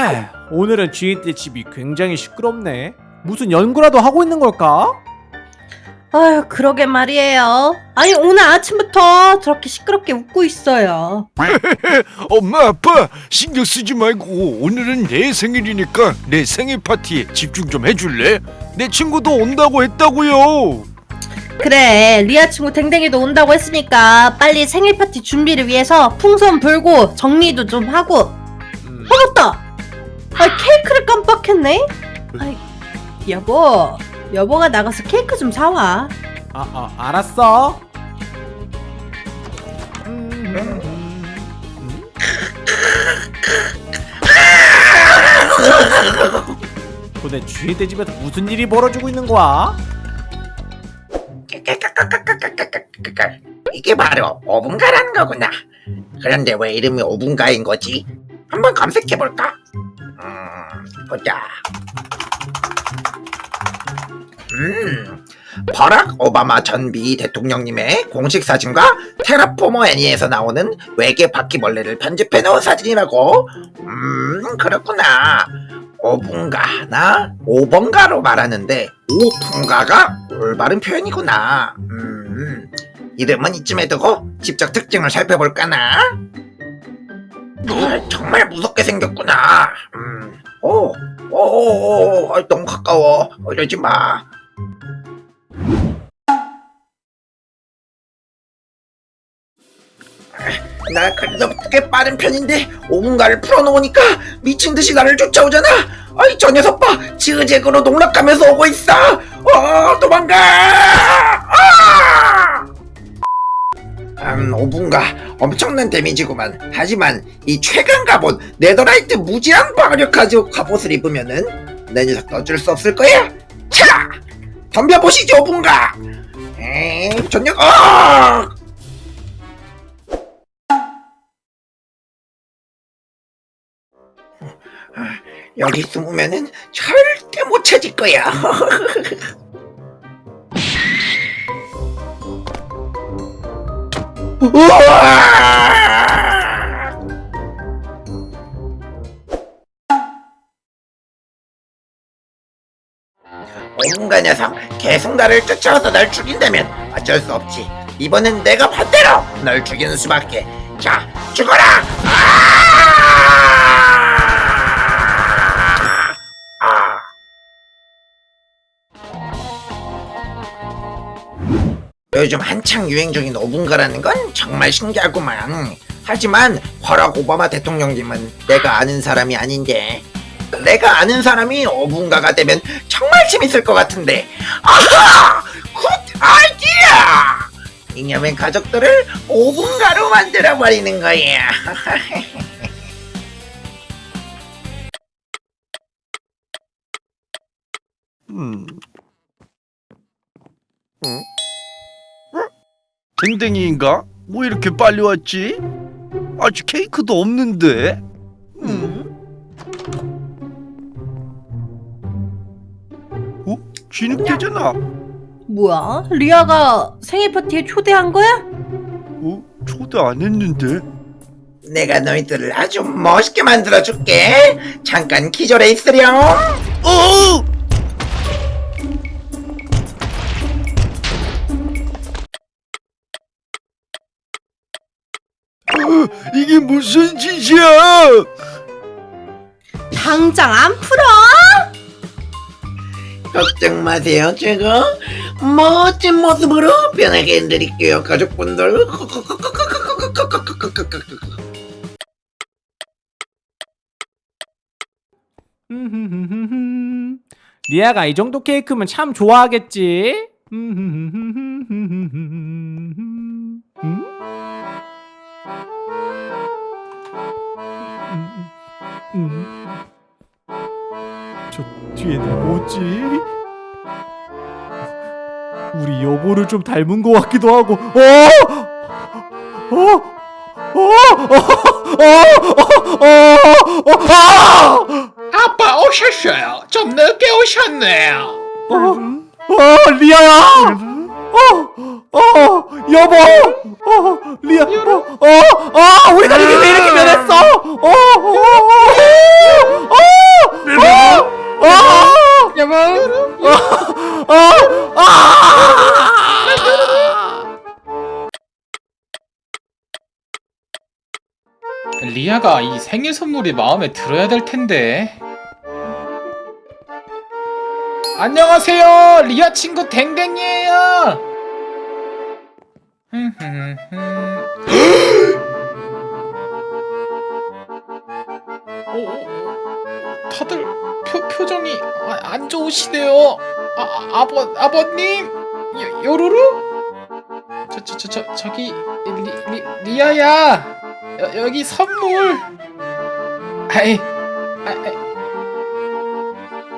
에휴, 오늘은 주인의 집이 굉장히 시끄럽네. 무슨 연구라도 하고 있는 걸까? 아유, 그러게 말이에요. 아니, 오늘 아침부터 저렇게 시끄럽게 웃고 있어요. 엄마 아빠 신경 쓰지 말고 오늘은 내 생일이니까 내 생일 파티에 집중 좀 해줄래? 내 친구도 온다고 했다고요 그래, 리아 친구 댕댕이도 온다고 했으니까 빨리 생일 파티 준비를 위해서 풍선 불고 정리도 좀 하고. 음, 어, 맞다! 아, 케이크를 깜빡했네? 아이, 여보, 여보가 나가서 케이크 좀 사와. 아, 아, 알았어. 음, 음, 음. 도대 주인의 집에서 무슨 일이 벌어지고 있는 거야? 이게 바로 오분가라는 거구나. 그런데 왜 이름이 오분가인 거지? 한번 검색해 볼까? 음, 보자. 음, 버락 오바마 전 미 대통령님의 공식 사진과 테라포머 애니에서 나오는 외계 바퀴벌레를 편집해 놓은 사진이라고. 음, 그렇구나. 오분가나 오번가로 말하는데 오 분가가 올바른 표현이구나. 음, 이름은 이쯤에 두고 직접 특징을 살펴볼까나? 아, 정말 무섭게 생겼구나. 음, 오, 오, 오, 오, 아, 너무 가까워. 이러지 마. 아, 나꽤 빠른 편인데 5분가를 풀어놓으니까 미친 듯이 나를 쫓아오잖아. 아이 저 녀석 봐, 지그재그로 농락하면서 오고 있어. 어, 도망가. 아! 음, 5분가 엄청난 데미지구만. 하지만 이 최강 갑옷 네더라이트 무지한 방어력 가지고 갑옷을 입으면은 내 녀석 어쩔 수 없을 거야. 차, 덤벼보시죠 5분가. 에이, 전력. 어! 여기 숨으면은 절대 못 찾을 거야. 온갖 녀석 계속 나를 쫓아와서 날 죽인다면 어쩔 수 없지 이번엔 내가 반대로 널 죽이는 수밖에 자 죽어라 아! 요즘 한창 유행 중인 오분가라는 건 정말 신기하구만. 하지만 버락 오바마 대통령님은 내가 아는 사람이 아닌데 내가 아는 사람이 오분가가 되면 정말 재밌을 것 같은데 아하! Good idea! 이념의 가족들을 오분가로 만들어 버리는 거야. 댕댕이인가? 뭐 이렇게 빨리 왔지? 아직 케이크도 없는데? 음. 어? 진흙대잖아 뭐야? 리아가 생일 파티에 초대한 거야? 어? 초대 안 했는데? 내가 너희들을 아주 멋있게 만들어 줄게. 잠깐 기절해 있으렴. 어! 이게 무슨 짓이야? 당장 안 풀어? 걱정 마세요. 제가 멋진 모습으로 변하게 해드릴게요. 가족분들. 리아가 이 정도 케이크면 참 좋아하겠지? 음. 저 뒤에는 뭐지? 우리 여보를 좀 닮은 것 같기도 하고 어! 어! 어! 어! 어! 어! 어! 어? 아! 아빠 오셨어요. 좀 늦게 오셨네요. 어? 어, 리아야! 어, 어, 여보, 어, 리아, 어, 어, 어, 우리 가족이 왜 이렇게 변했어? 어, 어, 어, 어, 어, 어, 여보. 어, 아! 리아가 이 생일 선물이 마음에 들어야 될 텐데. 안녕하세요, 리아 친구 댕댕이에요. 어, 어, 다들 표, 표정이 아, 안 좋으시네요. 아, 아 아버 아버님, 요, 요루루? 저 저 저 저 저기 리, 리, 리아야. 여, 여기 선물. 아이, 아이,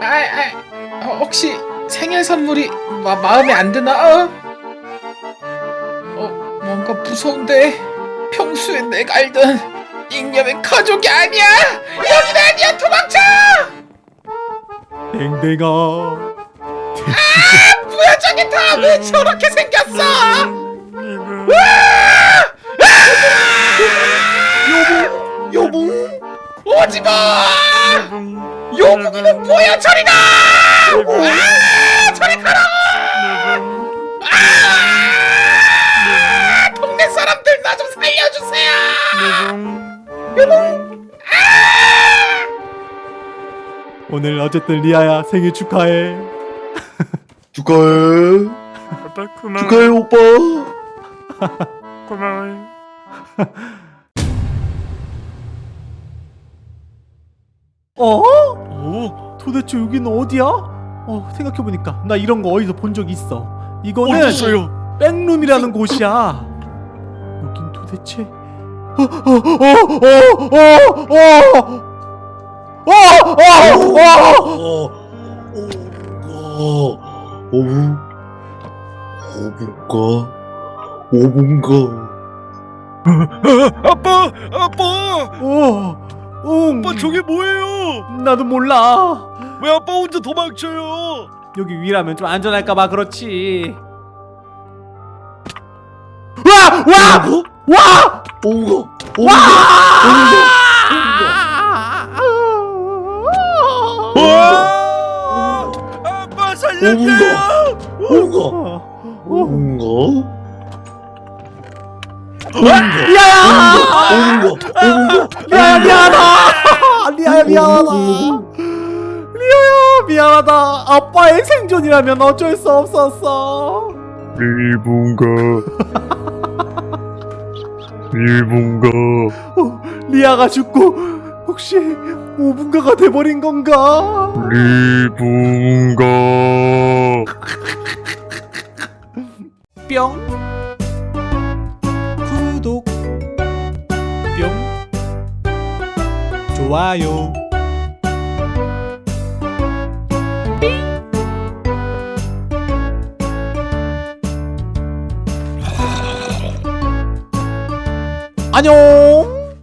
아이, 아이, 어, 혹시 생일 선물이 마, 마음에 안 드나? 어? 어, 뭔가 무서운데. 평소에 내가 알던 잉여맨 가족이 아니야. 여긴 아니야. 도망쳐. 댕댕아, 뭐야 저게 다 왜 저렇게 생겼어? 여보 오지 마. 요붕이는 뭐야 저리 가. 아, 저리 가라. 아, 동네 사람들 나 좀 살려주세요. 오늘 어쨌든 리아야 생일 축하해. 축하해 아빠 고마워 축하해 오빠 고마워요 어? 오 도대체 여기는 어디야? 어 생각해보니까 나 이런 거 어디서 본 적 있어. 이거는 어딨어요? 백룸이라는 곳이야. 여긴 도대체? 오분 오분가 오분가 아빠 아빠 오, 오 아빠 저게 뭐예요 나도 몰라 왜 아빠 혼자 도망쳐요. 여기 위라면 좀 안전할까봐 그렇지. 와, 와, 와, 오분가 와! 아빠 살려줘요. 오분가. 오분가? 야야, 오분가? 리아야 미안하다. 리아야 미안하다. 미안하다. 아빠의 생존이라면 어쩔 수 없었어. 일본가. 일본가. 어, 리아가 죽고 혹시 오분가가 돼버린 건가? 일본가. 뿅. 구독. 뿅. 좋아요 안녕